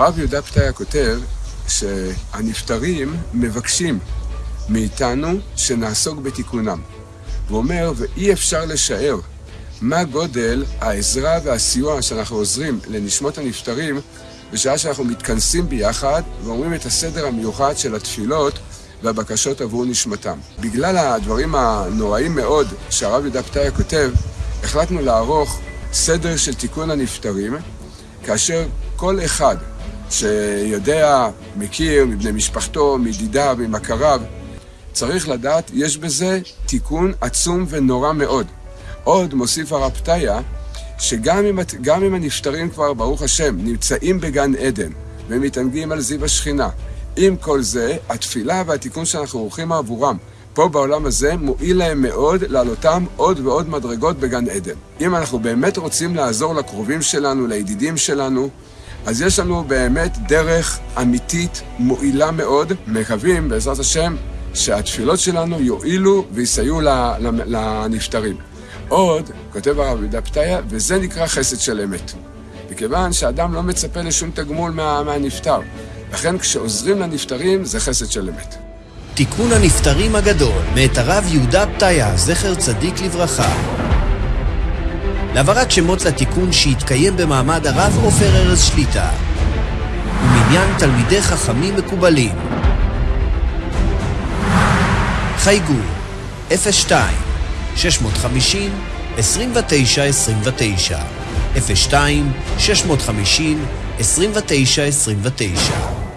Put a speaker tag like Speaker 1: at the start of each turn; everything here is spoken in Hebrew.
Speaker 1: הרב יהודה פתיה כותב שהנפטרים מבקשים מאיתנו שנעסוק בתיקונם. הוא אומר, ואי אפשר לשער מה גודל העזרה והסיוע שאנחנו עוזרים לנשמות הנפטרים בשעה שאנחנו מתכנסים ביחד ואומרים את הסדר המיוחד של התפילות והבקשות עבור נשמתם. בגלל הדברים הנוראים מאוד שהרב יהודה פתיה כותב, החלטנו לערוך סדר של תיקון הנפטרים, כאשר כל אחד שיודע, מכיר, מבני משפחתו, מדידיו, ממכריו, צריך לדעת, יש בזה תיקון עצום ונורא מאוד. עוד מוסיף הרב פתיה, שגם אם, אם הנפטרים כבר, ברוך השם, נמצאים בגן עדן ומתענגים על זיו השכינה, עם כל זה, התפילה והתיקון שאנחנו עורכים עבורם פה בעולם הזה מועיל להם מאוד לעלותם עוד ועוד מדרגות בגן עדן. אם אנחנו באמת רוצים לעזור לקרובים שלנו, לידידים שלנו, אז יש לנו באמת דרך אמיתית, מועילה מאוד. מקווים, בעזרת השם, שהתפילות שלנו יועילו ויסייעו לנפטרים. עוד, כותב הרב יהודה פתיה, וזה נקרא חסד של אמת. מכיוון שאדם לא מצפה לשום תגמול מה, מהנפטר. לכן כשעוזרים לנפטרים זה חסד של אמת.
Speaker 2: תיקון הנפטרים הגדול, מאת הרב יהודה פתיה, זכר צדיק לברכה. להעברת שמות לתיקון שהתקיים במעמד הרב עופר ארז שליטה ומניין תלמידי חכמים מקובלים. חייגו 02 650 29 29 02 650 29 29